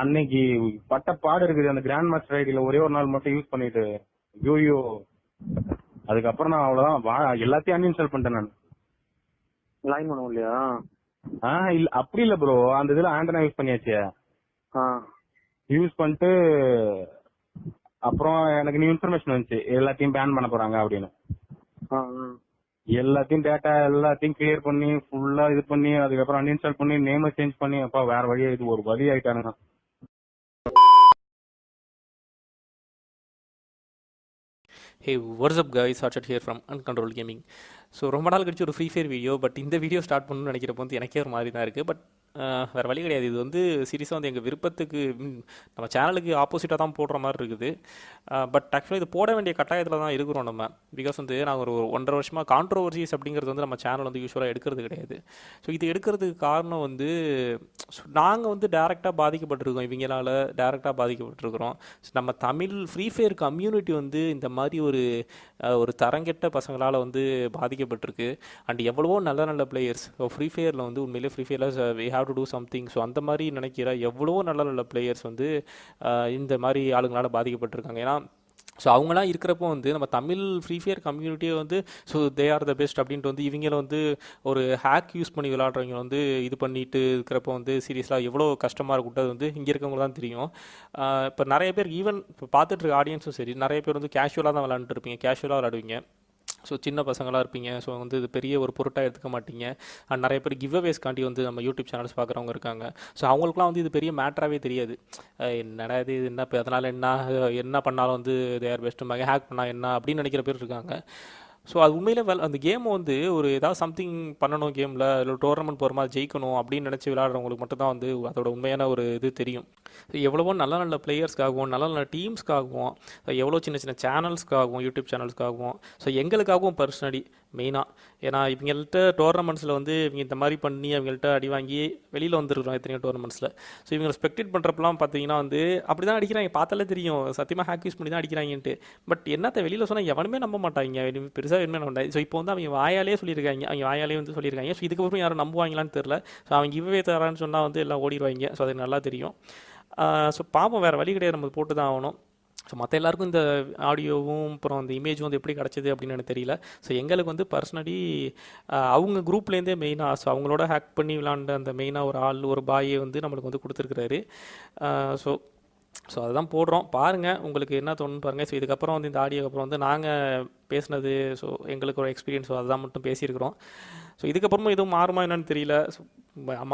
அன்னைக்கு பட்ட பாடு இருக்குது. அந்த கிராண்ட் மாஸ்டர் ஐடியில ஒரே ஒரு நாள் மட்டும் யூஸ் பண்ணிட்டு ஐயோ அதுக்கப்புறம் நான் அவ்வளவுதான். எல்லாத்தையும் அன்இன்ஸ்டால் பண்ணிட்டேன் நான். லைன் பண்ண முடியலையா ஆ இல்ல அப்படி இல்ல ப்ரோ அந்த இதுல ஆண்டனா யூஸ் பண்ணியாச்சு. யூஸ் பண்ணிட்டு அப்புறம் எனக்கு நியூ இன்ஃபர்மேஷன் வந்துச்சு. எல்லாத்தையும் பேன் பண்ண போறாங்க அப்படின்னு. எல்லாத்தையும் டேட்டா எல்லாத்தையும் கிளியர் பண்ணி ஃபுல்லா இது பண்ணி அதுக்கப்புறம் அன்இன்ஸ்டால் பண்ணி நேம சேஞ்ச் பண்ணி அப்பா வேற வழியா இது ஒரு வழி ஆயிட்டானுங்க. Hey what's up guys Hotshot here from Uncontrol Gaming so ரொம்ப நாள் கழிச்சு ஒரு ஃப்ரீ ஃபயர் வீடியோ பட் இந்த வீடியோ ஸ்டார்ட் பண்ணணும்னு நினைக்கிறப்ப வந்து எனக்கே ஒரு மாதிரி தான் இருக்குது பட் வேறு வழி கிடையாது. இது வந்து சீரியஸாக வந்து எங்கள் விருப்பத்துக்கு நம்ம சேனலுக்கு ஆப்போசிட்டாக தான் போடுற மாதிரி இருக்குது. பட் ஆக்சுவலாக இது போட வேண்டிய கட்டாயத்தில் தான் இருக்கிறோம் நம்ம. பிகாஸ் வந்து நாங்கள் ஒரு ஒன்றரை வருஷமாக கான்ட்ரவர்சிஸ் அப்படிங்கிறது வந்து நம்ம சேனல் வந்து யூஸ்வலாக எடுக்கிறது கிடையாது. ஸோ இது எடுக்கிறதுக்கு காரணம் வந்து நாங்கள் வந்து டேரெக்டாக பாதிக்கப்பட்டிருக்கோம். இவங்களால டேரெக்டாக பாதிக்கப்பட்டிருக்கிறோம். ஸோ நம்ம தமிழ் ஃப்ரீ ஃபயர் கம்யூனிட்டி வந்து இந்த மாதிரி ஒரு ஒரு தரங்கெட்ட பசங்களால் வந்து பாதிக்கப்பட்டிருக்கு. அண்ட் எவ்வளவோ நல்ல நல்ல பிளேயர்ஸ் ஃப்ரீ ஃபயரில் வந்து உண்மையிலே ஃப்ரீ ஃபயரில் we have to do something so அந்த மாதிரி நினைக்கிற எவ்வளோ நல்ல நல்ல பிளேயர்ஸ் வந்து இந்த மாதிரி ஆளுங்களால் பாதிக்கப்பட்டிருக்காங்க. ஏன்னா ஸோ அவங்களாம் இருக்கிறப்போ வந்து நம்ம தமிழ் ஃப்ரீ ஃபயர் கம்யூனிட்டியை வந்து so they are the best அப்படின்ட்டு வந்து இவங்கள வந்து ஒரு ஹேக் யூஸ் பண்ணி விளாட்றவங்க வந்து இது பண்ணிட்டு இருக்கிறப்போ வந்து சீரியஸாக எவ்வளோ கஷ்டமாக இருக்கும். அது வந்து இங்கே இருக்கவங்க தான் தெரியும். இப்போ நிறைய பேர் ஈவன் இப்போ பார்த்துட்டு இருக்க ஆடியன்ஸும் சரி நிறைய பேர் வந்து கேஷுவலாக தான் விளாண்டுட்டு இருப்பீங்க. கேஷுவலாக விளாடுவீங்க ஸோ சின்ன பசங்களாக இருப்பீங்க. ஸோ வந்து இது பெரிய ஒரு பொருட்டாக எடுத்துக்க மாட்டீங்க. அண்ட் நிறைய பேர் கிவ் அவேஸ்க்காண்டி வந்து நம்ம யூடியூப் சேனல்ஸ் பார்க்குறவங்க இருக்காங்க. ஸோ அவங்களுக்குலாம் வந்து இது பெரிய மேட்டராகவே தெரியாது. என்னடா இது என்ன இப்போ அதனால் என்ன என்ன பண்ணாலும் வந்து தேர் பெஸ்ட்டு ஹேக் பண்ணால் என்ன அப்படின்னு நினைக்கிற பேர் இருக்காங்க. ஸோ அது உண்மையிலே வெல் அந்த கேம் வந்து ஒரு ஏதாவது சம்திங் பண்ணணும் கேமில் இல்லை டோர்னமெண்ட் போகிற மாதிரி ஜெயிக்கணும் அப்படின்னு நினச்சி விளையாடுறவங்களுக்கு மட்டும் தான் வந்து அதோட உண்மையான ஒரு இது தெரியும். ஸோ எவ்வளவோ நல்ல நல்ல பிளேயர்ஸ்க்காகவும் நல்ல நல்ல டீம்ஸ்க்காகவும் எவ்வளோ சின்ன சின்ன சேனல்ஸ்க்காகவும் யூடியூப் சேனல்ஸ்க்காகவும் ஸோ எங்களுக்காகவும் பர்சனலி மெயினாக ஏன்னா இவங்கள்ட்ட டோர்னமெண்ட்ஸில் வந்து இவங்க இந்த மாதிரி பண்ணி அவங்கள்ட்ட அடி வாங்கி வெளியில் வந்துருக்குறோம் எத்தனையோ டோர்னமெண்ட்ஸில் ஸோ இவங்க ஸ்பெக்டேட் பண்ணுறப்பலாம் பார்த்தீங்கன்னா வந்து அப்படி தான் அடிக்கிறாங்க. பார்த்தாலே தெரியும். சத்தியமாக ஹேக் யூஸ் பண்ணி தான் அடிக்கிறாங்கன்ட்டு. பட் என்னத்தை வெளியில் சொன்னால் எவனுமே நம்ப மாட்டாங்க. பெருசாக எதுவுமே நம்ப மாட்டாங்க. ஸோ இப்போ வந்து அவங்க வாயாலே சொல்லியிருக்காங்க. அவங்க வாயாலே வந்து சொல்லியிருக்காங்க. ஸோ இதுக்கப்புறம் யாரும் நம்புவாங்களான்னு தெரில ஸோ அவங்க இவ்வே தரான்னு சொன்னால் வந்து எல்லாம் ஓடிடுவாங்க ஸோ அது நல்லா தெரியும். ஸோ பாப்போம் வேறு வழி கிடையாது. நம்ம போட்டு தான் ஆகணும். ஸோ மற்ற எல்லாருக்கும் இந்த ஆடியோவும் அப்புறம் அந்த இமேஜும் வந்து எப்படி கிடச்சிது அப்படின்னு எனக்கு தெரியல. ஸோ எங்களுக்கு வந்து பர்சனலி அவங்க குரூப்லேருந்தே மெயினாக ஸோ அவங்களோட ஹேக் பண்ணி விளாண்ட அந்த மெயினாக ஒரு ஆள் ஒரு பாயை வந்து நம்மளுக்கு வந்து கொடுத்துருக்குறாரு. ஸோ ஸோ அதுதான் போடுறோம். பாருங்கள் உங்களுக்கு என்ன தோணுன்னு பாருங்கள் ஸோ இதுக்கப்புறம் வந்து இந்த ஆடியோக்கு அப்புறம் வந்து நாங்கள் பேசுனது ஸோ எங்களுக்கு ஒரு எக்ஸ்பீரியன்ஸ் அதுதான் மட்டும் பேசியிருக்கிறோம். ஸோ இதுக்கப்புறமும் எதுவும் மாறுமா என்னன்னு தெரியல.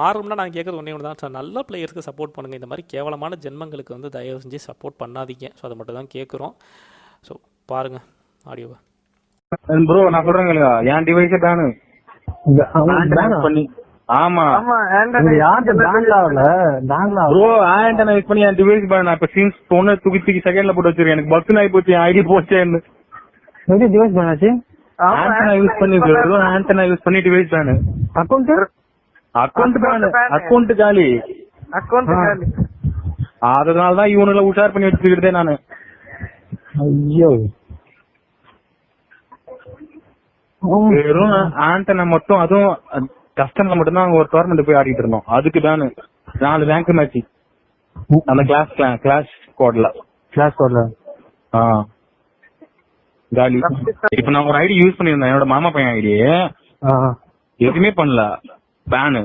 மாறும்னா நான் கேட்குறது ஒன்றே ஒன்று தான் நல்ல பிளேயர்ஸ்க்கு சப்போர்ட் பண்ணுங்கள் இந்த மாதிரி கேவலமான ஜென்மங்களுக்கு வந்து தயவு செஞ்சு சப்போர்ட் பண்ணாதீங்க. ஸோ அதை மட்டும் தான் கேட்குறோம் ஸோ பாருங்கள் ஆடியோவை ப்ரோ நான் சொல்றேங்க என் டிவைஸே பேனு பண்ணி ஆமா. ப்ரோ ஆண்டனா யூஸ் பண்ணி என் டிவைஸ் பேன் நான் இப்ப சீன்ஸ் பொண்ணு தூக்கி தூக்கி செகண்ட்ல போட்டு வச்சிருக்கேன். எனக்கு பக்ஸ் ஆகி போச்சு ஐடி போச்சேன்னு எப்படி டிவைஸ் பண்ணாச்சு ஆண்டனா யூஸ் பண்ணி ஆண்டனா யூஸ் பண்ணி டிவைஸ் பேனு பேனு அக்கௌண்ட் காலி. அக்கௌண்ட் அதனால தான் இவனுல உஷார் பண்ணி வச்சுக்கிட்டே நானு. ஐயோ. வெறும் ஆண்டனா மட்டும் அதுவும் கஸ்டம்ல மட்டும் தான் ஒரு டோர்னமெண்ட் போய் ஆடிட்டு இருந்தோம். அதுக்கு தானு நாலு ரேங்க் மேட்ச் அந்த கிளாஸ் கிளாஸ் கோட்ல கிளாஸ் கோட்ல ஆ. காலி. இப்ப நான் ஒரு ஐடி யூஸ் பண்ணிருந்தேன் என்னோட மாமா பையன் ஐடி எதுவுமே பண்ணல. பேனு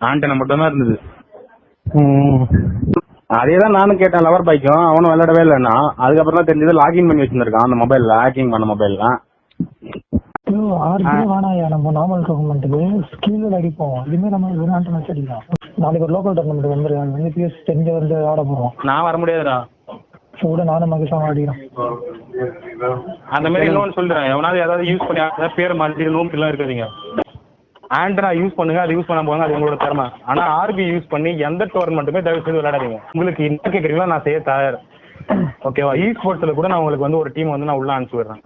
ஆண்டனா மட்டும் தான் இருந்தது அதேதான் நானும் கேட்டேன். லவர் பைக்கும் அவனும் விளையாடவே இல்லைன்னா. அதுக்கப்புறம் தான் தெரிஞ்சது லாகின் பண்ணி வச்சிருந்திருக்கான் அந்த மொபைல்ல ஹேக்கிங் பண்ண மொபைல்ல ஆறு வேணாயா நம்ம நார்மல் டோர்னமெண்ட்டுக்கு ஸ்கில்ல அடிப்போம். இதுமே நம்ம மேட்ச் அடிக்கலாம் நாளைக்கு ஒரு லோக்கல் டோர்னமெண்ட் வந்துருக்காங்க. வந்து பிஎஸ் தெரிஞ்ச வந்து ஆட போறோம். நான் வர முடியாதுடா. கூட நானும் மகிழ்ச்சியாக ஆடிக்கிறோம். அந்த மாதிரி இன்னொன்னு சொல்றேன். எவனாவது ஏதாவது யூஸ் பண்ணி ஏதாவது பேர் மாற்றி நோம்பு எல்லாம் இருக்காதீங்க ஆண்ட்ரா யூஸ் பண்ணுங்க அது யூஸ் பண்ண போங்க அது உங்களோட திறமை. ஆனா ஆர்பி யூஸ் பண்ணி எந்த டோர்னமெண்ட்டுமே தயவு செய்து விளையாடாதீங்க. உங்களுக்கு என்ன கேக்குறீங்களோ? நான் செய்ய தயார். ஓகேவா இ ஸ்போர்ட்ஸ்ல கூட நான் உங்களுக்கு வந்து ஒரு டீம் வந்து நான் உள்ள அனுப்பிச்சு விடுறேன்.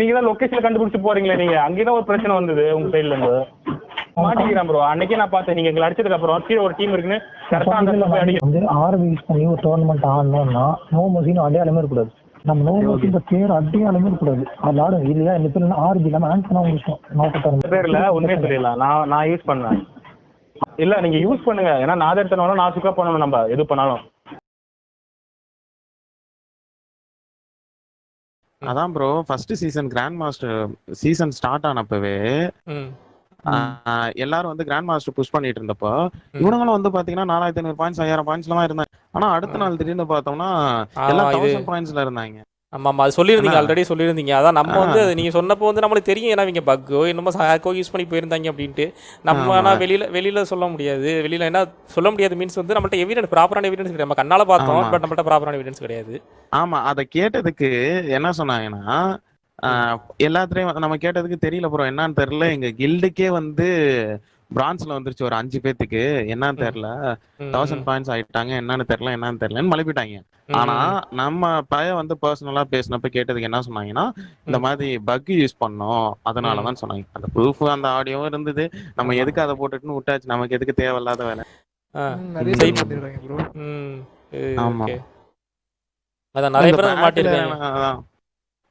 நீங்க தான் லொகேஷன் கண்டுபிடிச்சு போறீங்களே நீங்க. அங்கேதான் ஒரு பிரச்சனை வந்தது உங்க சைடுல இருந்து. மாட்டிக்கிறேன் ப்ரோ அன்னைக்கே நான் பார்த்தேன். நீங்க எங்களை அடிச்சதுக்கு அப்புறம் கீழே ஒரு டீம் இருக்குன்னு கரெக்டா அந்த வந்து ஆர்பி யூஸ் பண்ணி ஒரு டோர்னமெண்ட் ஆடணும்னா நோ மோசின்னு அடையாளமே இருக்கக்கூடாது நம்ம நோ மோசின்ற பேர் அடையாளமே இருக்கக்கூடாது அது ஆடும் இல்லையா இந்த பேர் ஆர்பி இல்லாம ஆன்சனா விஷயம் நோக்கத்தான் பேர்ல உண்மையை நான் நான் யூஸ் பண்ணேன். இல்ல நீங்க யூஸ் பண்ணுங்க. ஏன்னா நான் எடுத்தனாலும் நான் சுக்கா பண்ணணும் நம்ம. எது பண்ணாலும். அதான் bro first season grandmaster season start ஆனப்பவே எல்லாரும் வந்து கிராண்ட் மாஸ்டர் புஷ் பண்ணிட்டு இருந்தப்போ இவனுங்களும் வந்து பாத்தீங்கன்னா நாலாயிரத்தி ஐநூறு பாயிண்ட்ஸ் ஐயாயிரம் பாயிண்ட்ஸ்ல தான் இருந்தாங்க. ஆனா அடுத்த நாள் திடீர்னு பார்த்தோம்னா எல்லாம் தௌசண்ட் பாயிண்ட்ஸ்ல இருந்தாங்க. ஆமாம் ஆமாம் அது சொல்லியிருந்தீங்க ஆல்ரெடி சொல்லியிருந்தீங்க. அதான் நம்ம. வந்து அது நீங்கள் சொன்னப்போ வந்து நம்மளுக்கு தெரியும். ஏன்னா இவங்க பக்கோ என்னமோ ஹேக்கோ யூஸ் பண்ணி போயிருந்தாங்க அப்படின்ட்டு. நம்ம. ஆனால் வெளியில் வெளியில் சொல்ல முடியாது. வெளியில் என்ன சொல்ல முடியாது மீன்ஸ் வந்து நம்மள்ட்ட எவிடன்ஸ் ப்ராப்பரான எவிடன்ஸ் கிடையாது. நம்ம கண்ணால் பார்த்தோம். பட் நம்மள்ட்ட ப்ராப்பரான எவிடன்ஸ் கிடையாது. ஆமா. அதை கேட்டதுக்கு என்ன சொன்னாங்கன்னா எல்லாத்துலயும் நம்ம கேட்டதுக்கு தெரியல ப்ரோ என்னன்னு தெரியல. எங்க கில்டுக்கே வந்து பிரான்ஸ்ல வந்துருச்சு ஒரு அஞ்சு பேத்துக்கு. என்னன்னு தெரியல. தௌசண்ட் பாயிண்ட்ஸ் ஆயிட்டாங்க. என்னன்னு தெரியல என்னன்னு தெரியலன்னு மழுப்பிட்டாங்க ஆனா நம்ம பையன் வந்து பர்சனலா பேசினப்ப கேட்டதுக்கு என்ன சொன்னாங்கன்னா இந்த. மாதிரி பக் யூஸ் பண்ணோம். அதனாலதான் சொன்னாங்க. அந்த ப்ரூஃப் அந்த ஆடியோவும் இருந்தது. நம்ம. எதுக்கு அதை போட்டுட்டுன்னு விட்டாச்சு? நமக்கு எதுக்கு தேவையில்லாத வேலை? ஆமா. அதான் நிறைய பேர் மாட்டிருக்காங்க அதான்.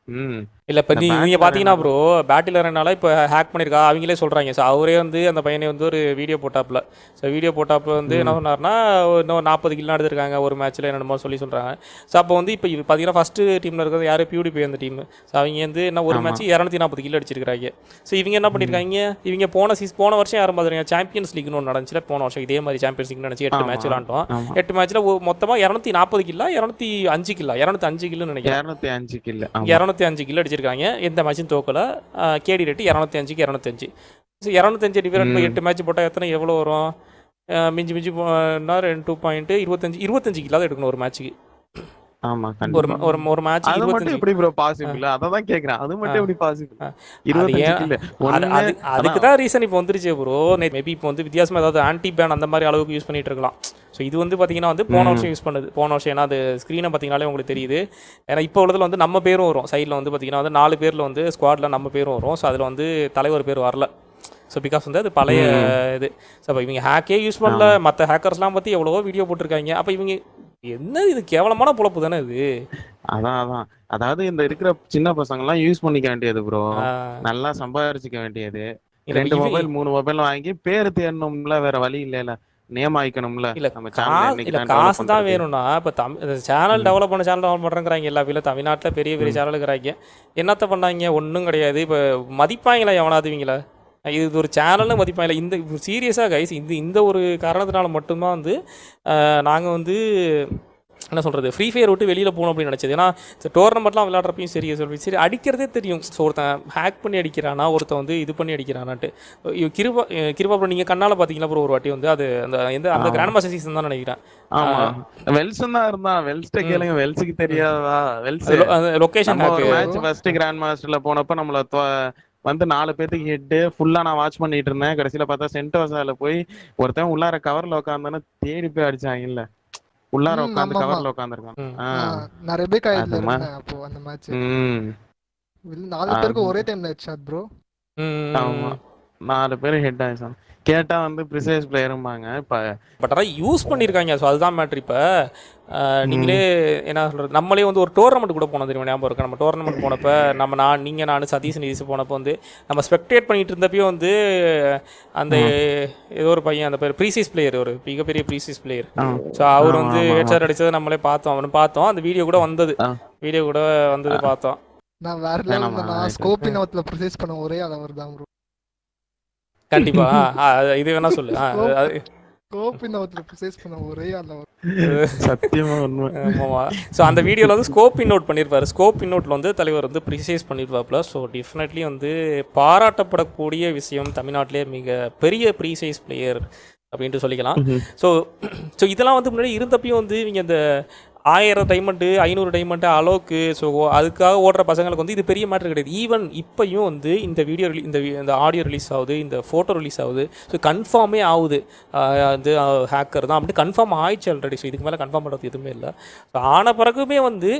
ம். இல்லை இப்போ இந்த நீ நீங்கள் பார்த்தீங்கன்னா ப்ரோ பேட்டில் அரனால இப்போ ஹேக் பண்ணியிருக்கா அவங்களே சொல்கிறாங்க ஸோ அவரே வந்து அந்த பையனை வந்து ஒரு வீடியோ போட்டாப்புல. ஸோ வீடியோ போட்டாப்புல வந்து என்ன சொன்னார்னா இன்னும் நாற்பது கிலோ எடுத்திருக்காங்க ஒரு மேட்ச்சில் என்னென்னமோ சொல்லி சொல்கிறாங்க ஸோ அப்போ வந்து இப்போ இது பார்த்தீங்கன்னா ஃபஸ்ட்டு டீமில் இருக்கிறது யார்? பியூடிபி அந்த டீம் ஸோ அவங்க வந்து என்ன ஒரு ஆமா. மேட்ச் இரநூத்தி நாற்பது கிலோ அடிச்சிருக்காங்க ஸோ இவங்க என்ன பண்ணியிருக்காங்க இவங்க போன சீஸ் போன வருஷம் யாரும் பார்த்துருக்காங்க சாம்பியன்ஸ் லீக்னு ஒன்று நடந்துச்சுல போன வருஷம். இதே மாதிரி சாம்பியன்ஸ் லீக் நினச்சி எட்டு ஆமா. மேட்ச் விளாண்டோம். ஆமா. எட்டு மேட்ச்சில் மொத்தமாக இரநூத்தி நாற்பது கிலோ இரநூத்தி அஞ்சு கிலோ இரநூத்தி அஞ்சு கிலோன்னு நினைக்கிறேன். இருநூத்தி அஞ்சு கில் ஆமா. இரநூத்தி அஞ்சு கிலோ அடிச்சிருக்காங்க எந்த மேட்சும் தோக்கல. கேடி ரேட்டு இரநூத்தி அஞ்சுக்கு இரநூத்தஞ்சு. ஸோ இரநூத்தஞ்சு டிவைட் பை. எட்டு மேட்ச் போட்டால் எத்தனை? எவ்வளோ வரும்? மிஞ்சி மிஞ்சி ரெண்டு டூ பாயிண்ட் இருபத்தஞ்சு இருபத்தஞ்சு கிலோ எடுக்கணும் ஒரு மேட்ச்சுக்கு ஆமா ஒரு ஒரு ஒரு மேட்ச் அது மட்டும் எப்படி ப்ரோ பாசிபிள் அததான் கேக்குறேன். அது மட்டும். எப்படி பாசிபிள் ஆ. இருபத்தஞ்சு ஏன்- கில் அது ஒண்ணு அது அதுக்கு தான் ரீசன் இப்போ வந்துருச்சு ப்ரோ மேபி இப்போ வந்து வித்தியாசமாக ஏதாவது ஆன்டி பேன் அந்த மாதிரி அளவுக்கு யூஸ் பண்ணிட்டு இருக்கலாம். ஸோ இது வந்து பார்த்தீங்கன்னா வந்து போன. வருஷம் யூஸ் பண்ணுது. போன வருஷம் ஏன்னா அது ஸ்க்ரீனை பார்த்தீங்கனாலே உங்களுக்கு தெரியுது. ஏன்னா இப்போ உள்ளதில் வந்து நம்ம பேரும் வரும். சைடில் வந்து பார்த்தீங்கன்னா வந்து நாலு பேரில் வந்து ஸ்குவாடில் நம்ம பேரும் வரும். ஸோ அதில் வந்து தலைவர் பேர் வரல. ஸோ பிகாஸ் வந்து அது பழைய இது. ஸோ அப்போ இவங்க ஹேக்கே யூஸ் பண்ணல. மற்ற ஹேக்கர்ஸ்லாம் பற்றி எவ்வளவோ வீடியோ போட்டிருக்காங்க. அப்போ இவங்க என்ன இது? கேவலமான பொழப்பு தானே இது? அதான் அதான். அதாவது இந்த இருக்கிற சின்ன பசங்க எல்லாம் யூஸ் பண்ணிக்க வேண்டியது ப்ரோ நல்லா சம்பாதிச்சுக்க வேண்டியது. ரெண்டு மொபைல் மூணு மொபைல் வாங்கி பேர் தேடணும்ல வேற வழி இல்லைல. நேம் ஆயிக்கணும்ல. இல்ல நம்ம சேனல் காசு தான் வேணும்னா இப்போ தமிழ் சேனல் டெவலப் பண்ண சேனல் டெவலப் பண்ணுறாங்கிறாங்க எல்லா வீட்டில் தமிழ்நாட்டில் பெரிய பெரிய சேனல் இருக்கிறாங்க என்னத்த பண்ணாங்க? ஒன்றும் கிடையாது. இப்போ மதிப்பாங்களா எவனாவது இவங்கள இது ஒரு சேனல்னு மதிப்பாங்களா இந்த சீரியஸாக கைஸ் இந்த இந்த ஒரு காரணத்தினால மட்டும்தான் வந்து நாங்கள் வந்து என்ன சொல்கிறது ஃப்ரீ ஃபயர் விட்டு வெளியில் போகணும் அப்படின்னு நினச்சது. ஏன்னா டோர்னமெண்ட்லாம் விளையாடுறப்பையும் சரி சொல்லி சரி அடிக்கிறதே தெரியும். ஸோ ஒருத்தன் ஹேக் பண்ணி அடிக்கிறானா ஒருத்தன் வந்து இது பண்ணி அடிக்கிறானான்ட்டு. கிருபா கிருபா ப்ரோ நீங்கள் கண்ணால் பார்த்தீங்களா ப்ரோ ஒரு வாட்டி வந்து அது அந்த எந்த அந்த. கிராண்ட் மாஸ்டர் சீசன் தான் நினைக்கிறேன். ஆமா. வெல்சன் தான் இருந்தான். வெல்ஸ்ட கேளுங்க வெல்ஸுக்கு தெரியாதா வெல்ஸ் அது லொ- அந்த லொகேஷன் நம்ம ஒரு ஹேக்கு மேட்ச் ஃபர்ஸ்ட் கிராண்ட் மாஸ்டர்ல போனப்ப நம்மள வந்து நாலு பேத்துக்கு ஹெட் ஃபுல்லா நான் வாட்ச் பண்ணிட்டு இருந்தேன். கடைசியில பார்த்தா சென்டோசால போய் ஒருத்தன் உள்ளார கவர்ல உட்காந்தானு தேடி போய் அடிச்சாங்கல்ல உள்ளார ம், உட்காந்து. கவர்ல உட்காந்துருக்கான் நான் ரெபேக்கா இருந்தேன் அப்போ அந்த மேட்ச் நாலு பேருக்கு ஒரே டைம்ல ஹெட்ஷாட் ப்ரோ ஆமா. நாலு பேர் ஹெட் ஆயிடுச்சான் கேட்டா வந்து ப்ரிசைஸ் பிளேயரும்பாங்க இப்ப பட் அதான் யூஸ் பண்ணியிருக்காங்க ஸோ அதுதான் மேட்ரு இப்போ நீங்களே என்ன சொல்கிறது நம்மளே வந்து ஒரு டோர்னமெண்ட் கூட போனோம் தெரியுமா? ஞாபகம் இருக்கு? நம்ம டோர்னமெண்ட் போனப்போ நம்ம நான் நீங்கள் நான் சதீஷ் நிதிஷ் போனப்போ வந்து நம்ம ஸ்பெக்டேட் பண்ணிட்டு இருந்தப்பயும் வந்து அந்த ஏதோ ஒரு பையன் அந்த பேர் ப்ரீசைஸ் பிளேயர் ஒரு மிகப்பெரிய ப்ரீசைஸ் பிளேயர். ஸோ அவர் வந்து. ஹெட்ஷாட் அடிச்சதை நம்மளே பார்த்தோம். அவனு பார்த்தோம். அந்த வீடியோ கூட வந்தது. வீடியோ கூட வந்தது பார்த்தோம். நான் வேற ஆயிட்டு. ஸ்கோப்பின் ப்ரொசைஸ் பண்ண ஒரே அளவர் தான் ப்ரோ கண்டிப்பா. ஆ, அது- இது வேணா சொல்லு. அந்த வீடியோவில் வந்து ஸ்கோப் இன் நோட் பண்ணியிருப்பாரு ஸ்கோப் இன் வந்து தலைவர் வந்து ப்ரிசைஸ் பண்ணியிருப்பாப்புல ஸோ டெஃபினெட்லி வந்து பாராட்டப்படக்கூடிய விஷயம் தமிழ்நாட்டிலே மிக பெரிய ப்ரீசைஸ் பிளேயர் அப்படின்ட்டு சொல்லிக்கலாம். ஸோ ஸோ இதெல்லாம் வந்து முன்னாடி இருந்தப்பையும் வந்து இவங்க இந்த ஆயிரம் டைமண்டு ஐநூறு டைமண்ட்டு அளவுக்கு ஸோ அதுக்காக ஓடுற பசங்களுக்கு வந்து இது பெரிய மேட்ரு கிடையாது. ஈவன் இப்போயும் வந்து இந்த வீடியோ ரிலீ இந்த இந்த ஆடியோ ரிலீஸ் ஆகுது இந்த ஃபோட்டோ ரிலீஸ் ஆகுது. ஸோ கன்ஃபார்மே ஆகுது. ஆஹ் வந்து ஹேக்கர் தான் அப்படி கன்ஃபார்ம் ஆயிடுச்சு ஆல்ரெடி ஸோ இதுக்கு மேலே கன்ஃபார்ம் பண்ணுறது எதுவுமே இல்லை. ஸோ ஆன பிறகுமே வந்து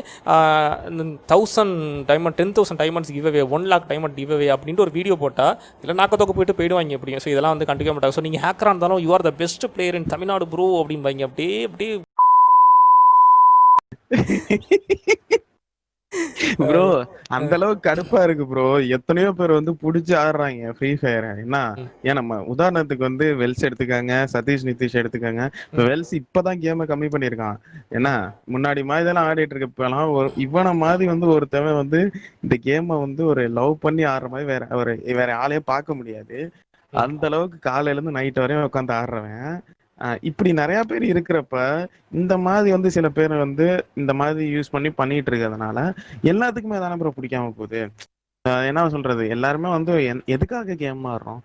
thousand diamond ten thousand diamonds giveaway one lakh diamond giveaway அப்படின்ட்டு ஒரு வீடியோ போட்டால் இல்லை நாக்கத்தொக்க போயிட்டு போயிடுவாங்க எப்படியும். ஸோ இதெல்லாம் வந்து கண்டுக்க மாட்டாங்க. ஸோ நீங்கள் ஹேக்கராக இருந்தாலும் you are the best player in Tamil Nadu bro அப்படிம்பாங்க அப்படியே அப்படியே ப்ரோ அந்த அளவுக்கு கடுப்பா இருக்கு ப்ரோ எத்தனையோ பேர் வந்து புடிச்சு ஆடுறாங்க ஃப்ரீ ஃபயர் என்ன. ஏன் நம்ம உதாரணத்துக்கு வந்து வெல்ஸ் எடுத்துக்காங்க சதீஷ் நிதிஷ் எடுத்துக்காங்க. வெல்ஸ் இப்பதான் கேமை கம்மி பண்ணிருக்கான் என்ன முன்னாடி மாதிரி இதெல்லாம் ஆடிட்டு இருக்கப்பெல்லாம் ஒரு இவனை மாதிரி வந்து ஒருத்தவன் வந்து இந்த கேமை வந்து ஒரு லவ் பண்ணி ஆடுற மாதிரி வேற ஒரு வேற ஆளையே பார்க்க முடியாது. அந்த அளவுக்கு காலையில இருந்து நைட் வரையும் உட்காந்து ஆடுறவன். இப்படி நிறைய பேர் இருக்கிறப்ப இந்த மாதிரி வந்து சில பேர் வந்து இந்த மாதிரி யூஸ் பண்ணி பண்ணிட்டு இருக்கிறதுனால எல்லாத்துக்குமே தானே ப்ரோ பிடிக்காம போகுது. என்ன சொல்றது? எல்லாருமே வந்து எதுக்காக கேம் ஆடுறோம்?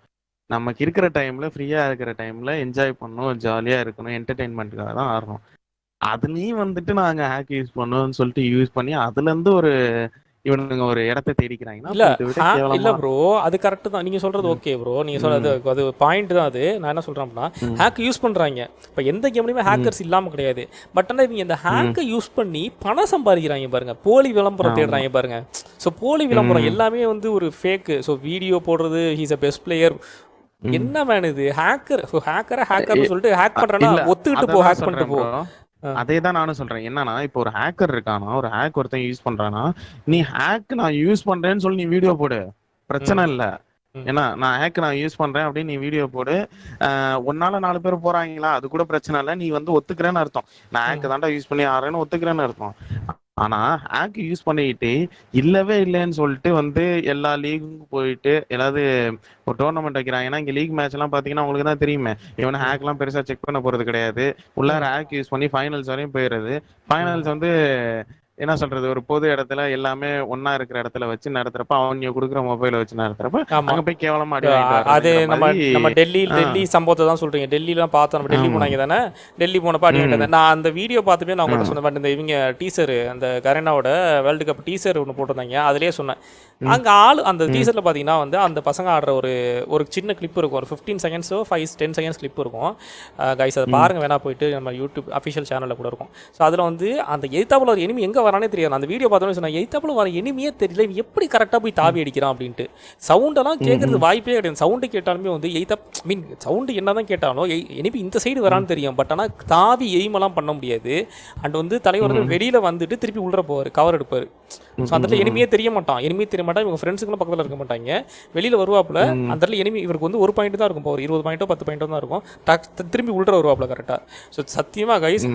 நமக்கு இருக்கிற டைம்ல ஃப்ரீயா இருக்கிற டைம்ல என்ஜாய் பண்ணணும் ஜாலியா இருக்கணும் என்டர்டைன்மெண்ட்டுக்காக தான் ஆடுறோம். அதுலயும் வந்துட்டு நாங்க ஹேக் யூஸ் பண்ணுவோம்னு சொல்லிட்டு யூஸ் பண்ணி அதுல இருந்து ஒரு இவனுங்க ஒரு இடத்த தேடிக்கிறாங்கன்னா இல்ல இல்ல ப்ரோ அது கரெக்ட் தான். நீங்க சொல்றது ஓகே ப்ரோ நீங்க சொல்றது அது பாயிண்ட் தான் அது. நான் என்ன சொல்றேன் அப்படின்னா. ஹேக் யூஸ் பண்றாங்க. இப்போ எந்த கேம்லயுமே ஹேக்கர்ஸ் இல்லாம கிடையாது. பட் ஆனா இவங்க இந்த ஹேக்கை யூஸ் பண்ணி பணம் சம்பாதிக்கிறாங்க பாருங்க. போலி விளம்பரம். தேடுறாங்க பாருங்க. ஸோ போலி விளம்பரம். எல்லாமே வந்து ஒரு ஃபேக்கு ஸோ வீடியோ போடுறது ஹீஸ் அ பெஸ்ட் பிளேயர். என்ன மேன் இது? ஹேக்கர் ஹேக்கரை ஹேக்கர்னு சொல்லிட்டு ஹேக் பண்றேன்னா ஒத்துக்கிட்டு போ ஹேக் பண்ணிட்டு போ. அதே தான் நானும் சொல்றேன். என்னன்னா இப்போ ஒரு ஹேக்கர் இருக்கானா ஒரு ஹேக் ஒருத்தன் யூஸ் பண்றானா நீ ஹேக் நான் யூஸ் பண்றேன்னு சொல்லி நீ வீடியோ போடு. பிரச்சனை இல்ல. ஏன்னா நான் ஹேக் நான் யூஸ் பண்றேன் அப்படின்னு நீ வீடியோ போடு. ஆஹ் உன்னால நாலு பேர் போறாங்களா? அது கூட பிரச்சனை இல்ல. நீ வந்து ஒத்துக்கிறேன்னு அர்த்தம். நான் ஹேக் தாண்டா யூஸ் பண்ணி ஆடுறேன்னு ஒத்துக்கிறேன்னு அர்த்தம். ஆனா ஹேக் யூஸ் பண்ணிக்கிட்டு இல்லவே இல்லைன்னு சொல்லிட்டு வந்து எல்லா லீகுக்கும் போயிட்டு ஏதாவது ஒரு டோர்னமெண்ட் வைக்கிறாங்க. ஏன்னா இங்க லீக் மேட்ச் எல்லாம் பாத்தீங்கன்னா உங்களுக்கு தான் தெரியுமே. இவன் ஹேக் எல்லாம் பெருசா செக் பண்ண போறது கிடையாது. உள்ளார ஹேக் யூஸ் பண்ணி ஃபைனல்ஸ் வரையும் போயிடுறது. ஃபைனல்ஸ் வந்து என்ன சொல்றது ஒரு பொது இடத்துல எல்லாமே ஒண்ணா இருக்கிற இடத்துல வச்சு நடத்துறப்ப அவங்க கொடுக்குற மொபைல வச்சு நடத்துறப்ப அங்க போய் கேவலமா அடி அது நம்ம நம்ம டெல்லி. டெல்லி சம்பவத்தை தான் சொல்றீங்க. டெல்லிலாம் பார்த்தோம் நம்ம டெல்லி. போனாங்க தானே? டெல்லி போனப்ப அடி வாங்கிட்டு. நான் அந்த வீடியோ பார்த்துமே நான் உங்கள்கிட்ட. சொன்னேன் இந்த இவங்க டீசர் அந்த கரேனாவோட வேர்ல்டு கப் டீசர் ஒன்று போட்டிருந்தாங்க. அதுலயே சொன்னேன். அங்க ஆள் அந்த டீசர்ல பாத்தீங்கன்னா வந்து அந்த பசங்க ஆடுற ஒரு ஒரு சின்ன கிளிப் இருக்கும். ஒரு ஃபிஃப்டீன் செகண்ட்ஸோ ஃபைவ் டென் செகண்ட்ஸ் கிளிப் இருக்கும். கைஸ் அதை பாருங்க. வேணா போயிட்டு நம்ம யூடியூப் அஃபிஷியல் சேனல்ல கூட இருக்கும். ஸோ அதுல வந்து அந்த எய்தாப்புல ஒரு எனிமி எங்க வரானே தெரியாது. அந்த வீடியோ பார்த்தோன்னே சொன்னேன் எய்தாப்புல வர எனிமியே தெரியல இவன் எப்படி கரெக்டாக போய் தாவி அடிக்கிறான்? அப்படின்ட்டு. சவுண்டெல்லாம் கேட்கறது வாய்ப்பே கிடையாது. சவுண்டு கேட்டாலுமே வந்து எய்தா மீன் சவுண்டு என்ன தான் கேட்டாலும் எனிமி இந்த சைடு வரான்னு தெரியும். பட் ஆனால் தாவி எய்மெல்லாம் பண்ண முடியாது. அண்ட் வந்து தலைவர் வந்து வெளியில வந்துட்டு திருப்பி உள்ள போவார் கவர் எடுப்பார். ஸோ அந்த இடத்துல எனிமியே தெரிய மாட்டான். எனிமியே தெரிய மாட்டான். இவங்க ஃப்ரெண்ட்ஸுங்களும் பக்கத்தில் இருக்க மாட்டாங்க. வெளியில வருவாப்புல அந்த இடத்துல எனிமி இவருக்கு வந்து ஒரு பாயிண்ட் தான் இருக்கும். இப்போ ஒரு இருபது பாயிண்டோ பத்து பாயிண்டோ தான் இருக்கும். டக் திரும்பி உள்ள வருவாப்புல கரெக்டாக ஸோ சத்தியமாக கைஸ்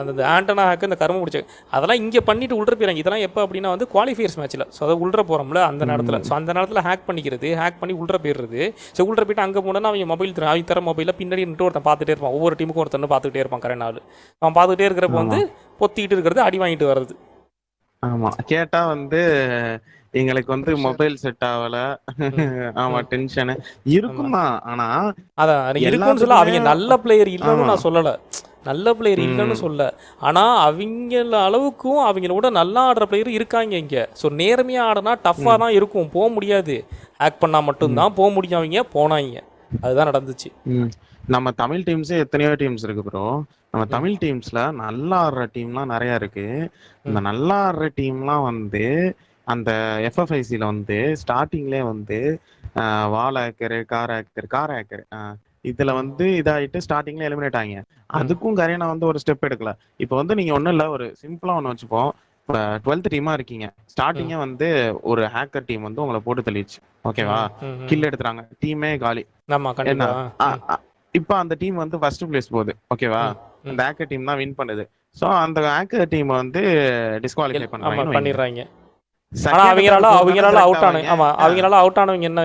அந்த ஆண்டனா ஹேக்கு இந்த கரும முடிச்சு அதெல்லாம் இங்கே பண்ணிட்டு உள்ள போயிறாங்க. இதெல்லாம் எப்போ அப்படின்னா வந்து குவாலிஃபயர்ஸ் மேட்ச்சில் ஸோ அதை உள்ள போகிறோம்ல அந்த நேரத்தில். ஸோ அந்த நேரத்தில் ஹேக் பண்ணிக்கிறது ஹேக் பண்ணி உள்ள போயிடுறது. ஸோ உள்ள போயிட்டு அங்கே போனால் அவங்க மொபைல் தர அவங்க தர மொபைலில் பின்னாடி நின்று ஒருத்தன் பார்த்துட்டே இருப்பான். ஒவ்வொரு டீமுக்கும் ஒருத்தன் பார்த்துக்கிட்டே இருப்பான் கரெக்ட் நாள் அவன் பார்த்துக்கிட்டே இருக்கிறப்ப வந்து பொத்திக்கிட்டு இருக்கிறது அடி வாங்கிட்டு வர்றது. ஆமா. கேட்டா வந்து எங்களுக்கு வந்து மொபைல் செட் ஆகல. ஆமா டென்ஷனு இருக்கும் தான் ஆனா அதான் அது இருக்குன்னு சொல்ல அவங்க நல்ல பிளேயர் இல்லைன்னு. நான் சொல்லலை. நல்ல பிளேயர் இல்லைன்னு சொல்ல ஆனால் அவங்கள அளவுக்கும் அவங்களோட நல்லா ஆடுற பிளேயர் இருக்காங்க இங்கே. ஸோ நேர்மையாக ஆடினா டஃப்பாக தான் இருக்கும். போக முடியாது. ஆக்ட் பண்ணால் மட்டும்தான் போக முடியும் அவங்க. போனாங்க. அதுதான் நடந்துச்சு. நம்ம தமிழ் டீம்ஸே எத்தனையோ டீம்ஸ் இருக்கு ப்ரோ நம்ம தமிழ் டீம்ஸ்ல நல்லா ஆடுற டீம்லாம் நிறைய இருக்கு. இந்த நல்லா ஆடுற டீம்லாம் வந்து அந்த எஃப்எஃப்ஐசில வந்து ஸ்டார்டிங்லேயே வந்து ஆஹ், wall hacker car hacker car hacker இதுல வந்து இதாயிட்டு ஸ்டார்டிங்ல எலிமினேட் ஆகிங்க அதுக்கும் கரேனா வந்து ஒரு ஸ்டெப் எடுக்கல. இப்போ வந்து நீங்க ஒண்ணும் இல்ல ஒரு சிம்பிளா ஒண்ணு வச்சுப்போம். டுவெல்த் டீமா இருக்கீங்க. ஸ்டார்டிங்கே வந்து ஒரு ஹேக்கர் டீம் வந்து உங்களை போட்டு தள்ளிடுச்சு. ஓகேவா. கில். எடுத்துறாங்க டீமே காலி இப்போ அந்த டீம் வந்து ஃபர்ஸ்ட் பிளேஸ் போகுது. ஓகேவா. அந்த ஹேக்கர் டீம் தான் வின் பண்ணுது. சோ அந்த ஹேக்கர் டீம் வந்து டிஸ்குவாலிஃபை ஆமா பண்றாங்க பண்ணிடுறாங்க. அவங்களால அவங்களால அவுட் ஆன ஆமா அவங்களால அவுட் ஆனவங்க என்ன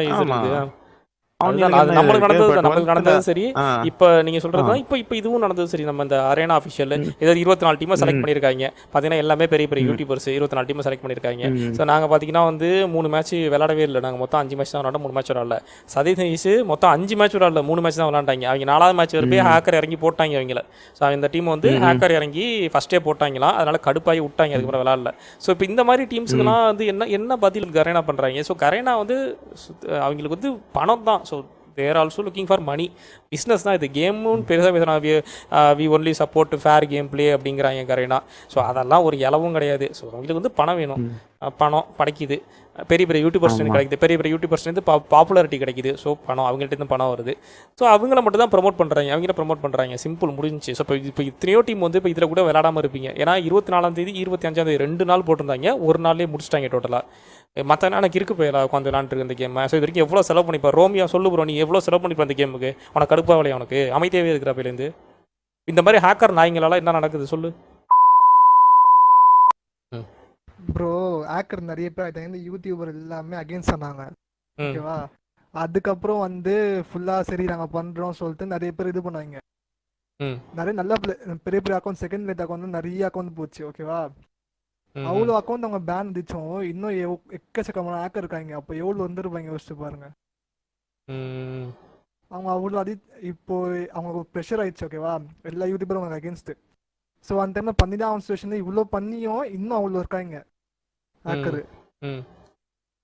நம்மளுக்கு நடந்தது நம்மளுக்கு நடந்தது சரி. இப்போ நீங்க சொல்றது இப்போ இப்போ இதுவும் நடந்தது சரி. நம்ம இந்த அரேனா அஃபிஷியல் ஏதாவது இருபத்தி நாலு டீமை செலக்ட் பண்ணியிருக்காங்க. பார்த்தீங்கன்னா எல்லாமே பெரிய பெரிய யூடியூபர்ஸ் இருபத்தி நாலு டீமை செலக்ட் பண்ணியிருக்காங்க. ஸோ நாங்கள் பார்த்தீங்கன்னா வந்து மூணு மேட்ச் விளையாடவே இல்லை. நாங்கள் மொத்தம் அஞ்சு மேட்ச் தான் மூணு மேட்ச் விளாடல சதீஷ் மொத்தம் அஞ்சு மேட்ச் விளாடல மூணு மேட்ச் தான் விளாண்டாங்க அவங்க நாலாவது மேட்ச் வரப்பே ஹேக்கர் இறங்கி போட்டாங்க அவங்கள. ஸோ இந்த டீம் வந்து ஹேக்கர் இறங்கி ஃபர்ஸ்டே போட்டாங்களாம். அதனால கடுப்பாகி விட்டாங்க. அதுக்கப்புறம் விளாடல ஸோ இப்போ இந்த மாதிரி டீம்ஸுக்கெல்லாம் வந்து என்ன என்ன பதில் கரேனா பண்ணுறாங்க ஸோ கரேனா வந்து அவங்களுக்கு வந்து பணம் தான். So they're also looking for money business தான் இது. கேமும் பெருசாக பேசுகிறாங்க we only support fair gameplay அப்படிங்கிறாங்க கரெக்டாக ஸோ அதெல்லாம் ஒரு இலவும் கிடையாது. ஸோ அவங்களுக்கு வந்து பணம் வேணும். பணம் படைக்குது பெரிய பெரிய யூடியூபர்ஸ் கிடைக்குது. பெரிய பெரிய யூடியூபர்ஸ்லேருந்து பா பாப்புலாரிட்டி கிடைக்குது. ஸோ பணம் அவங்கள்ட்ட இருந்து பணம் வருது. ஸோ அவங்கள மட்டும் தான் ப்ரொமோட் பண்ணுறாங்க அவங்கள ப்ரொமோட் பண்ணுறாங்க சிம்பிள் முடிஞ்சுச்சு. ஸோ இப்போ இப்போ இத்தனையோ டீம் வந்து இப்போ இதில் கூட விளையாடாமல் இருப்பீங்க. ஏன்னா இருபத்தி நாலாம் தேதி இருபத்தி அஞ்சாம் தேதி ரெண்டு நாள் போட்டிருந்தாங்க. ஒரு நாள்லேயே முடிச்சிட்டாங்க டோட்டலாக மற்ற எனக்கு இருக்கு போயிடா உட்காந்து விளாண்டுருக்கு இந்த கேம் ஸோ இது வரைக்கும் எவ்வளோ செலவு பண்ணிப்பா? ரோமியா சொல்லு ப்ரோ நீ எவ்வளோ செலவு பண்ணிப்பா இந்த கேமுக்கு உனக்கு கடுப்பாகலையா உனக்கு? அமைதியாகவே இருக்கிற பேலேருந்து இந்த மாதிரி ஹேக்கர் நாய்ங்களால என்ன நடக்குது? சொல்லு. ப்ரோ ஆக்கர் நிறைய பேர் அது வந்து யூடியூபர் எல்லாமே அகைன்ஸ்ட் ஆனாங்க. ம். ஓகேவா அதுக்கப்புறம் வந்து ஃபுல்லா சரி நாங்க பண்றோம் சொல்லிட்டு நிறைய பேர் இது பண்ணாங்க. ம். நிறைய நல்ல பெரிய பெரிய அக்கௌண்ட் செகண்ட் லேட் அக்கௌண்ட் நிறைய அக்கௌண்ட் போச்சு. ஓகேவா அவ்வளோ அக்கௌண்ட் அவங்க பேன் விதிச்சோம் இன்னும் எக்கச்சக்கமான ஆக்கர் இருக்காங்க. அப்போ எவ்வளோ வந்துருப்பாங்க யோசிச்சு பாருங்க. அவங்க அவ்வளோ அதி இப்போ அவங்களுக்கு ப்ரெஷர் ஆயிடுச்சு ஓகேவா எல்லா யூடியூபரும் அவங்க அகேன்ஸ்ட் ஸோ அந்த டைம்ல பண்ணி தான் அவன் சுச்சுவேஷன் இவ்வளோ பண்ணியும் இன்னும் அவ்வளோ இருக்காங்க. ஆக்கர்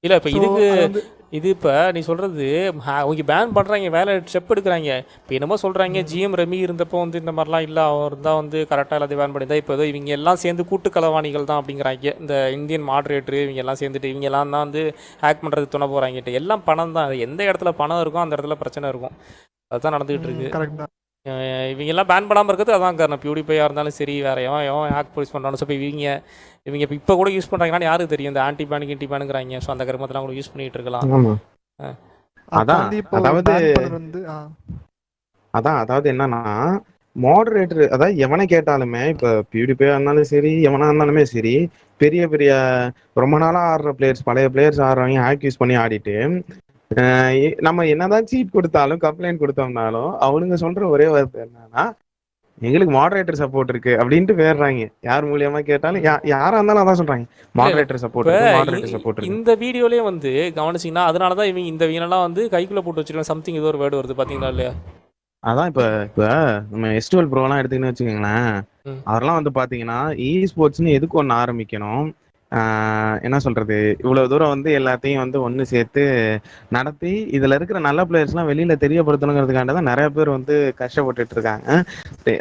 இல்லை இப்போ இதுக்கு இது இப்போ நீ சொல்கிறது அவங்க பேன் பண்ணுறாங்க வேலை ஸ்டெப் எடுக்கிறாங்க. இப்போ என்னமோ சொல்கிறாங்க ஜிஎம் ரமி இருந்தப்போ வந்து இந்த மாதிரிலாம் இல்லை அவர் தான் வந்து கரெக்டாக எல்லாத்தையும் பேன் பண்ணியிருந்தா இப்போ ஏதோ இவங்க எல்லாம் சேர்ந்து கூட்டு களவாணிகள் தான் அப்படிங்கிறாங்க. இந்த இந்தியன் மாடரேட்டர் இவங்க எல்லாம் சேர்ந்துட்டு இவங்க எல்லாம் தான் வந்து ஹேக் பண்ணுறது துணை போகிறாங்கட்டு எல்லாம் பணம் தான் எந்த இடத்துல பணம் இருக்கும் அந்த இடத்துல பிரச்சனை இருக்கும். அதுதான் நடந்துகிட்டு இருக்கு. கரெக்ட் தான் அஹ் இவங்க எல்லாம் பேன் பண்ணாமல் இருக்கிறது அதான் காரணம். பியூடிஃபையாக இருந்தாலும் சரி வேற எவன் எவன் ஹேக் போலீஸ் பண்ணுறான்னு சொல்லி இவங்க இவங்க இப்போ இப்போ கூட யூஸ் பண்ணுறாங்கன்னா யாருக்கு தெரியும்? இந்த ஆன்டி பேனுக்கு இன்டி பேனுங்கிறாங்க ஸோ அந்த கருமத்தெல்லாம் கூட யூஸ் பண்ணிட்டு இருக்கலாம். அதான், அதாவது- அதான் அதாவது என்னன்னா மாடரேட்டர் அதாவது எவனை கேட்டாலுமே இப்ப பியூடிஃபையா இருந்தாலும் சரி எவனா இருந்தாலுமே சரி பெரிய பெரிய ரொம்ப நாளா ஆடுற பிளேயர்ஸ் பழைய பிளேயர்ஸ் ஆடுறவங்க ஹேக் யூஸ் பண்ணி ஆடிட்டு நம்ம என்னதான் சீட் கொடுத்தாலும் கம்ப்ளைண்ட் கொடுத்தோம்னாலும் அவனுங்க சொல்ற ஒரே வார்த்தை என்னன்னா எங்களுக்கு மாடரேட்டர் சப்போர்ட் இருக்கு அப்படின்ட்டு வேறாங்க யார் மூலியமா கேட்டாலும் யாரா இருந்தாலும் அதான் சொல்றாங்க. மாடரேட்டர் சப்போர்ட் மாடரேட்டர் சப்போர்ட் இந்த வீடியோலயே வந்து கவனிச்சிங்கன்னா அதனால தான் இவங்க இந்த வீணெல்லாம் வந்து கைக்குள்ள போட்டு வச்சிருக்காங்க சம்திங் ஏதோ ஒரு வேர்டு வருது பாத்தீங்களா இல்லையா? அதான் இப்ப இப்ப நம்ம எஸ்டுவல் ப்ரோலாம் எடுத்துக்கின்னு வச்சுக்கோங்களேன். ம். அவரெல்லாம் வந்து பாத்தீங்கன்னா இ ஸ்போர்ட்ஸ்னு எதுக்கு ஒன்று ஆரம்பிக்கணும்? என்ன சொல்றது? இவ்வளவு தூரம் வந்து எல்லாத்தையும் வந்து ஒன்று சேர்த்து நடத்தி இதுல இருக்கிற நல்ல பிளேயர்ஸ்லாம் வெளியில தெரியப்படுத்தணுங்கிறதுக்காண்டி தான் நிறைய பேர் வந்து கஷ்டப்பட்டுட்டு இருக்காங்க.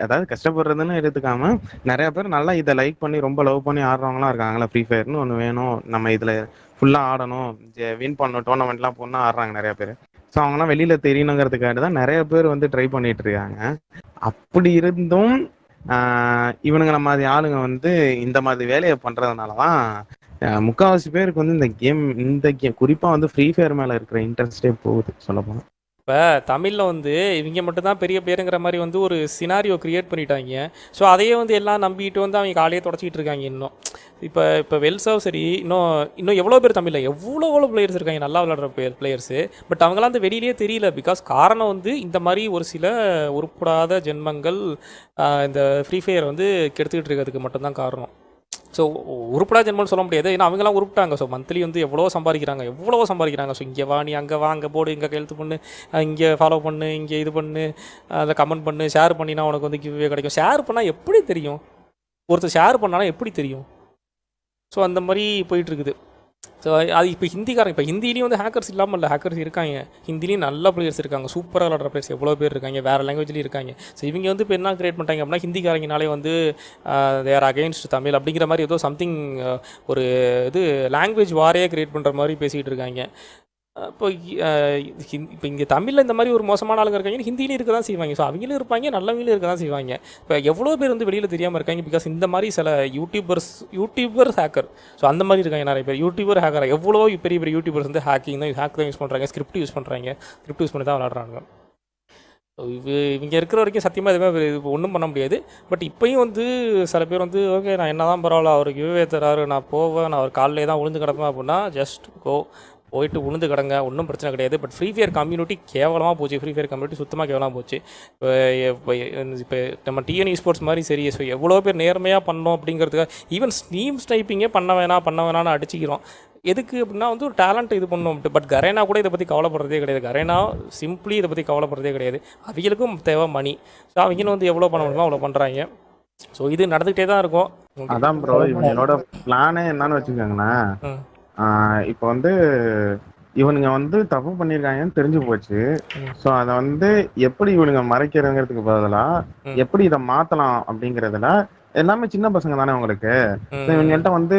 அதாவது கஷ்டப்படுறதுன்னு எடுத்துக்காம நிறைய பேர் நல்லா இதை லைக் பண்ணி ரொம்ப லவ் பண்ணி ஆடுறவங்களாம் இருக்காங்களா ஃப்ரீ ஃபயர்னு ஒன்று வேணும். நம்ம இதுல ஃபுல்லா ஆடணும். வின் பண்ணணும் டோர்னமெண்ட்லாம் போனா ஆடுறாங்க நிறைய பேர். ஸோ அவங்கலாம் வெளியில தெரியணுங்கிறதுக்காக தான் நிறைய பேர் வந்து ட்ரை பண்ணிட்டு இருக்காங்க. அப்படி இருந்தும் ஆஹ் இவனுங்க மாதிரி ஆளுங்க வந்து இந்த மாதிரி வேலையை பண்றதுனால தான் ஆஹ் முக்காவாசி பேருக்கு வந்து இந்த கேம் இந்த கேம் குறிப்பா வந்து ஃப்ரீ ஃபயர் மேல இருக்கிற இன்ட்ரெஸ்டே போகுது சொல்ல போனா. இப்போ தமிழில் வந்து இவங்க மட்டும்தான் பெரிய பேருங்கிற மாதிரி வந்து ஒரு சினாரியோ கிரியேட் பண்ணிட்டாங்க. ஸோ அதையே வந்து எல்லாம் நம்பிட்டு வந்து அவங்க காலையே தொடச்சிக்கிட்டு இருக்காங்க இன்னும். இப்போ இப்போ வெல்சாவும் சரி இன்னும் இன்னும் எவ்வளோ பேர் தமிழில்? எவ்வளோ எவ்வளோ பிளேயர்ஸ் இருக்காங்க? நல்லா விளாடுற பிளேயர் பிளேயர்ஸு பட் அவங்களாம் அந்த வெளியிலேயே தெரியல பிகாஸ் காரணம் வந்து இந்த மாதிரி ஒரு சில உருப்படாத ஜென்மங்கள் இந்த ஃப்ரீ ஃபயர் வந்து கெடுத்துக்கிட்டு இருக்கிறதுக்கு மட்டும்தான் காரணம். ஸோ உருப்படா ஜென்மம்னு சொல்ல முடியாது. ஏன்னா அவங்களாம் உருப்பிட்டாங்க. ஸோ மந்த்லி வந்து எவ்வளோ சம்பாதிக்கிறாங்க. எவ்வளோ சம்பாதிக்கிறாங்க. ஸோ இங்கே வா நீ அங்கே வா அங்கே போடு இங்கே கையெழுத்து பண்ணு இங்கே ஃபாலோ பண்ணு இங்கே இது பண்ணு அதை கமெண்ட் பண்ணு ஷேர் பண்ணினா உனக்கு வந்து கிவ்வே கிடைக்கும். ஷேர் பண்ணால் எப்படி தெரியும்? ஒருத்தர் ஷேர் பண்ணாலும் எப்படி தெரியும்? ஸோ அந்த மாதிரி போயிட்டுருக்குது ஸோ அது இப்போ ஹிந்திக்காரங்க இப்போ ஹிந்திலையும் வந்து ஹேக்கர்ஸ் இல்லாமல் இல்லை ஹேக்கர்ஸ் இருக்காங்க. ஹிந்திலையும் நல்ல பிளேயர்ஸ் இருக்காங்க. சூப்பராக விளாட்ற பிளேயர்ஸ் எவ்வளோ பேர் இருக்காங்க வேறு லாங்குவேஜ்லேயும் இருக்காங்க. ஸோ இவங்க வந்து இப்போ என்ன கிரியேட் பண்ணிட்டாங்க அப்படின்னா ஹிந்திக்காரங்கனாலே வந்து தேர் அகைன்ஸ்ட் தமிழ் அப்படிங்கிற மாதிரி ஏதோ சம்திங் ஒரு இது லாங்குவேஜ் வாரையே கிரியேட் பண்ணுற மாதிரி பேசிகிட்டு இருக்காங்க. இப்போ இப்போ இங்கே தமிழில் இந்த மாதிரி ஒரு மோசமான ஆளுங்க இருக்காங்க ஹிந்திலையும் இருக்க தான் செய்வாங்க. ஸோ அவங்களும் இருப்பாங்க நல்லவங்களும் இருக்க தான் செய்வாங்க. இப்போ எவ்வளோ பேர் வந்து வெளியில் தெரியாமல் இருக்காங்க பிகாஸ் இந்த மாதிரி சில யூடியூபர்ஸ் யூடியூபர் ஹேக்கர் ஸோ அந்த மாதிரி இருக்காங்க நிறைய பேர். யூடியூபர் ஹேக்கர் எவ்வளோ பெரிய பெரிய யூடியூபர்ஸ் வந்து ஹேக்கிங் தான் ஹேக் தான் யூஸ் பண்ணுறாங்க ஸ்கிரிப்ட் யூஸ் பண்ணுறாங்க ஸ்கிரிப்ட் யூஸ் பண்ணி தான் விளாட்றாங்க ஸோ இவ இவங்க இருக்கிற வரைக்கும் சத்தியமாக எதுவுமே ஒன்றும் பண்ண முடியாது. பட் இப்போயும் வந்து சில பேர் வந்து ஓகே நான் என்ன தான் பரவாயில்ல அவருக்கு யூவே தராரு நான் போவேன் நான் அவர் காலையிலே தான் உளுந்து கிடப்பேன் அப்படின்னா ஜஸ்ட் கோ போயிட்டு உளுந்து கிடங்க ஒன்றும் பிரச்சனை கிடையாது. பட் ஃப்ரீ ஃபயர் கம்யூனிட்டி கேவலமாக போச்சு. ஃப்ரீ ஃபயர் கம்யூனிட்டி சுத்தமாக கேவலமாக போச்சு. இப்போ இப்போ நம்ம டிஎன்இ ஸ்போர்ட்ஸ் மாதிரி சரி ஸோ எவ்வளோ பேர் நேர்மையாக பண்ணோம் அப்படிங்கிறதுக்காக ஈவன் ஸ்னீம் ஸ்னைப்பிங்கே பண்ண வேணாம் பண்ண வேணாம்னு அடிச்சிக்கிறோம். எதுக்கு அப்படின்னா வந்து ஒரு டேலண்ட் இது பண்ணோம் பட் கரேனா கூட இதை பற்றி கவலைப்படுறதே கிடையாது. கரேனா சிம்பிளி இதை பற்றி கவலைப்படுறதே கிடையாது. அவங்களுக்கும் தேவை மணி ஸோ அவங்களும் வந்து எவ்வளோ பண்ண முடியுமோ அவ்வளோ பண்ணுறாங்க ஸோ இது நடந்துகிட்டே தான் இருக்கும். அதான் ப்ரோ இவங்களோட பிளானே என்னன்னு. ஆஹ் இப்போ வந்து இவனுங்க வந்து தப்பு பண்ணிருக்காங்கன்னு தெரிஞ்சு போச்சு. சோ அத வந்து எப்படி இவனுங்க மறைக்கிறதுங்கிறதுக்கு பதிலா. எப்படி இத மாத்தலாம் அப்படிங்கறதுல எல்லாமே சின்ன பசங்க தானே உங்களுக்கு இவங்கள்ட்ட வந்து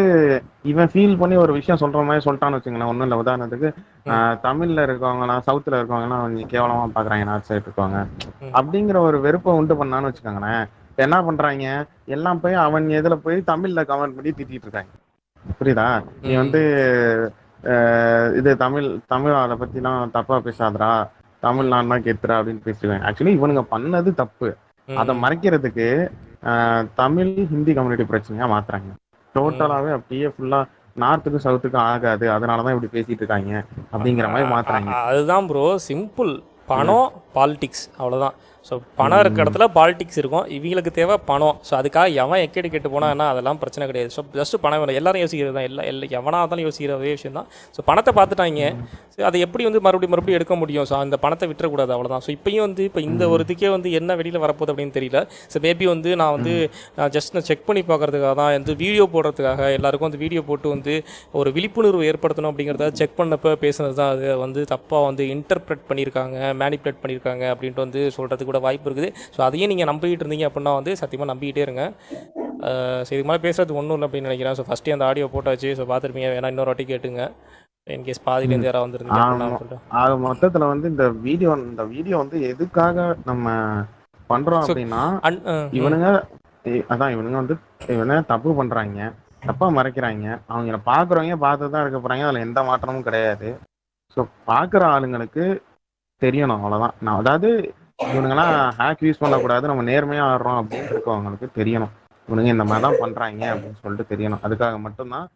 இவன் ஃபீல் பண்ணி ஒரு விஷயம் சொல்ற மாதிரி சொல்லிட்டான்னு வச்சுங்களேன் ஒண்ணும் இல்ல. உதாரணத்துக்கு ஆஹ், தமிழ்ல இருக்கவங்கலாம் சவுத்துல இருக்கவங்கலாம் கொஞ்சம் கேவலமா பாக்குறாங்க நார்த் சைடு இருக்கவங்க. அப்படிங்கிற ஒரு வெறுப்பை உண்டு பண்ணான்னு வச்சுக்கோங்களேன் இப்ப என்ன பண்றாங்க? எல்லாம் போய் அவன் இதுல போய் தமிழ்ல கமெண்ட் பண்ணி திட்டிட்டு இருக்காங்க. புரியுதா? நீ. வந்து இது தமிழ் தமிழ் அதை பத்திலாம் தப்பா பேசாதடா. தமிழ் நான் தான் கேத்துறா அப்படின்னு பேசுவேன் ஆக்சுவலி இவனுங்க பண்ணது தப்பு. அதை மறைக்கிறதுக்கு தமிழ் ஹிந்தி கம்யூனிட்டி பிரச்சனையா மாத்துறாங்க. டோட்டலாவே அப்படியே ஃபுல்லா நார்த்துக்கும் சவுத்துக்கும் ஆகாது. அதனாலதான் இப்படி பேசிட்டு இருக்காங்க. அப்படிங்கிற மாதிரி மாத்துறாங்க. அதுதான் ப்ரோ சிம்பிள் பணம் பாலிடிக்ஸ் அவ்வளோதான் ஸோ பணம் இருக்க இடத்துல பாலிடிக்ஸ் இருக்கும். இவங்களுக்கு தேவை பணம். ஸோ அதுக்காக எவன் எக்கேடு கெட்டு போனான்னா அதெல்லாம் பிரச்சனை கிடையாது. ஸோ ஜஸ்ட் பணம் வேணும். எல்லாரும் யோசிக்கிறது தான். எல்லா எல்லா எவனாக இருந்தாலும் யோசிக்கிற ஒரே விஷயம் தான். ஸோ பணத்தை பார்த்துட்டாங்க. ஸோ அதை எப்படி வந்து மறுபடியும் மறுபடியும் எடுக்க முடியும்? ஸோ அந்த பணத்தை விட்டுறக்கூடாது. அவ்வளோதான் ஸோ இப்பயும் வந்து இப்போ இந்த ஒரு இதுக்கே வந்து என்ன வெளியில் வரப்போகுது அப்படின்னு தெரியல. ஸோ மேபி வந்து நான் வந்து நான் ஜஸ்ட் நான் செக் பண்ணி பார்க்கறதுக்காக தான் வந்து வீடியோ போடுறதுக்காக எல்லாருக்கும் வந்து வீடியோ போட்டு வந்து ஒரு விழிப்புணர்வு ஏற்படுத்தணும் அப்படிங்கிறத செக் பண்ணப்ப பேசுனது தான் அது வந்து தப்பாக வந்து இன்டர்பிரட் பண்ணியிருக்காங்க மேனிப்புலேட் பண்ணியிருக்காங்க அப்படின்ட்டு வந்து சொல்கிறதுக்கு கூட வாய்ப்பு இருக்குது. ஸோ அதையும் நீங்கள் நம்பிக்கிட்டு இருந்தீங்க அப்படின்னா வந்து சத்தியமாக நம்பிக்கிட்டே இருங்க. அஹ் சரி இது மாதிரி பேசுறது ஒன்றும் இல்லை அப்படின்னு நினைக்கிறேன். ஸோ ஃபஸ்ட்டே அந்த ஆடியோ போட்டாச்சு. ஸோ பார்த்துருப்பீங்க. வேணா இன்னொரு வாட்டி கேட்டுங்க. இன்கேஸ் பாதியிலேருந்து யாராவது வந்துருந்தீங்க ஆக மொத்தத்துல வந்து இந்த வீடியோ இந்த வீடியோ வந்து எதுக்காக நம்ம பண்றோம் அப்படின்னா இவனுங்க அதான் இவனுங்க வந்து இவன தப்பு பண்றாங்க. தப்பா மறைக்கிறாங்க. அவங்கள பாக்குறவங்க பார்த்து தான் இருக்க போறாங்க. அதுல எந்த மாற்றமும் கிடையாது. ஸோ பாக்குற ஆளுங்களுக்கு தெரியணும். அவ்வளவுதான். நான் அதாவது இவனுங்கெல்லாம் ஹேக் யூஸ் பண்ணக்கூடாது. நம்ம நேர்மையா ஆடுறோம் அப்படின்னு இருக்கவங்களுக்கு தெரியணும். இவனுங்க இந்த மாதிரி தான் பண்றாங்க அப்படின்னு சொல்லிட்டு தெரியணும். அதுக்காக மட்டும்தான்